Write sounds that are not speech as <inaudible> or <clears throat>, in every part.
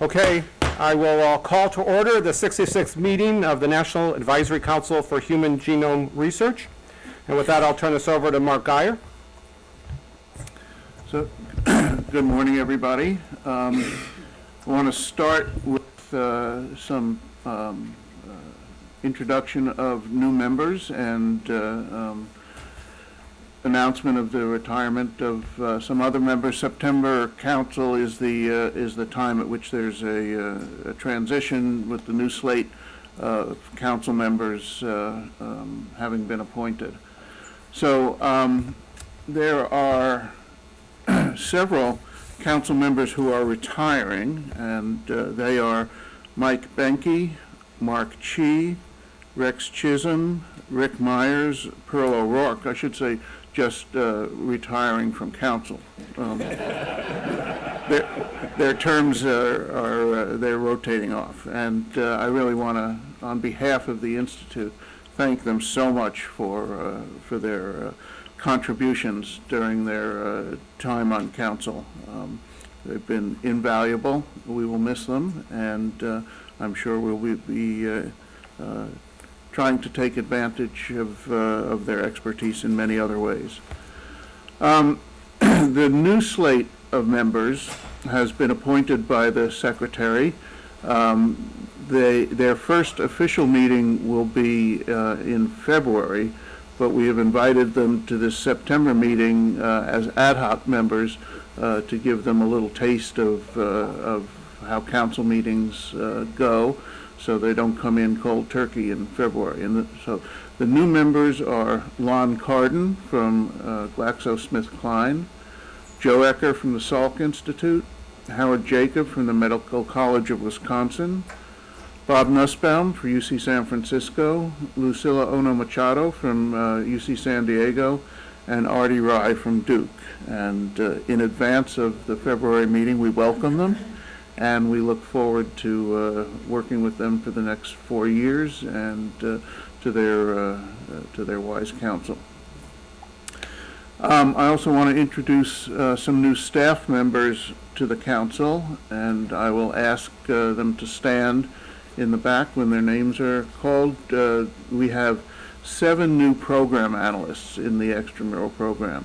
Okay, I will uh, call to order the 66th meeting of the National Advisory Council for Human Genome Research. And with that, I'll turn this over to Mark Guyer. So, <clears throat> good morning, everybody. Um, I want to start with uh, some um, uh, introduction of new members and uh, um, announcement of the retirement of uh, some other members. September council is the uh, is the time at which there's a, uh, a transition with the new slate of council members uh, um, having been appointed. So um, there are <clears throat> several council members who are retiring, and uh, they are Mike Boehnke, Mark Chi, Rex Chisholm, Rick Myers, Pearl O'Rourke. I should say just uh, retiring from council. Um, their, their terms are, are uh, they're rotating off, and uh, I really want to, on behalf of the institute, thank them so much for uh, for their uh, contributions during their uh, time on council. Um, they've been invaluable. We will miss them, and I'm sure we'll be, be trying to take advantage of, uh, of their expertise in many other ways. Um, <clears throat> the new slate of members has been appointed by the secretary. Um, they, their first official meeting will be uh, in February, but we have invited them to this September meeting uh, as ad hoc members uh, to give them a little taste of, uh, of how council meetings uh, go so they don't come in cold turkey in February. And the, so the new members are Lon Cardon from uh, GlaxoSmithKline, Joe Ecker from the Salk Institute, Howard Jacob from the Medical College of Wisconsin, Bob Nussbaum for UC San Francisco, Lucila Ohno Machado from uh, UC San Diego, and Artie Rye from Duke. And uh, in advance of the February meeting, we welcome them, and we look forward to uh, working with them for the next four years and uh, to their uh, to their wise counsel. Um, I also want to introduce uh, some new staff members to the council, and I will ask uh, them to stand in the back when their names are called. Uh, we have seven new program analysts in the extramural program.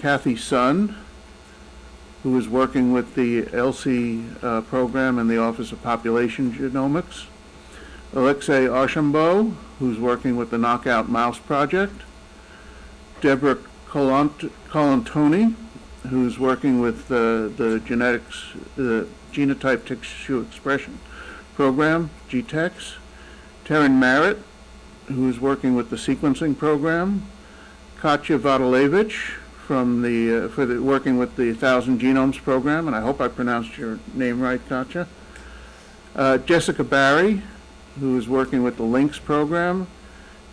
Kathy Sun, who is working with the ELSI uh, program in the Office of Population Genomics. Alexei Archambault, who's working with the Knockout Mouse Project. Deborah Colant Colantuoni, who's working with uh, the genetics, the genotype tissue expression program, GTEx. Taryn Merritt, who is working with the sequencing program. Katya Vodalevich from the, uh, for the, working with the Thousand Genomes program, and I hope I pronounced your name right, Katya. Uh, Jessica Barry, who is working with the LINKS program,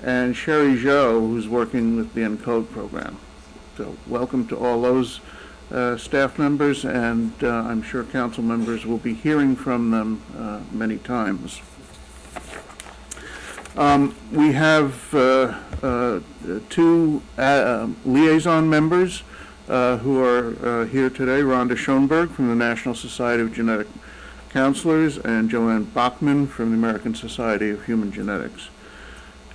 and Sherry Zhou, who's working with the ENCODE program. So welcome to all those uh, staff members, and uh, I'm sure council members will be hearing from them uh, many times. Um, we have uh, uh, two uh, liaison members uh, who are uh, here today, Rhonda Schoenberg from the National Society of Genetic Counselors and Joann Boughman from the American Society of Human Genetics.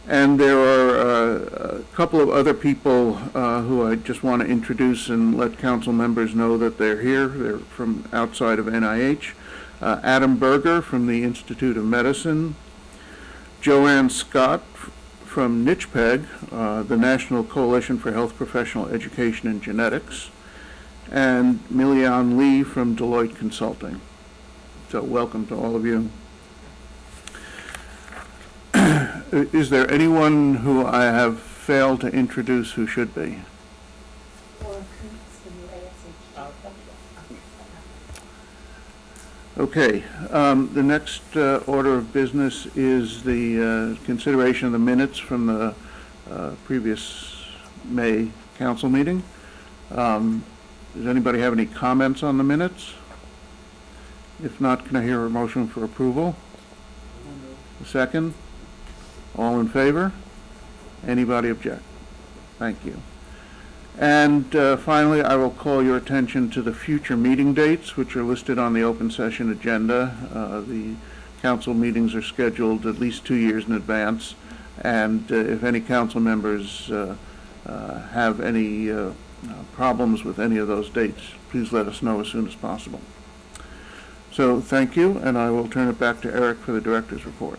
And there are a couple of other people who I just want to introduce and let council members know that they're here. They're from outside of NIH. Adam Berger from the Institute of Medicine. Joanne Scott from NCHPEG, uh, the National Coalition for Health Professional Education and Genetics. And Milian Lee from Deloitte Consulting. So welcome to all of you. <clears throat> Is there anyone who I have failed to introduce who should be? Okay, um, the next uh, order of business is the uh, consideration of the minutes from the uh, previous May council meeting. Um, Does anybody have any comments on the minutes? If not, can I hear a motion for approval? A second? All in favor? Anybody object? Thank you. And uh, finally, I will call your attention to the future meeting dates, which are listed on the open session agenda. Uh, The council meetings are scheduled at least two years in advance, and uh, if any council members uh, uh, have any uh, uh, problems with any of those dates, please let us know as soon as possible. So, thank you, and I will turn it back to Eric for the director's report.